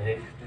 Okay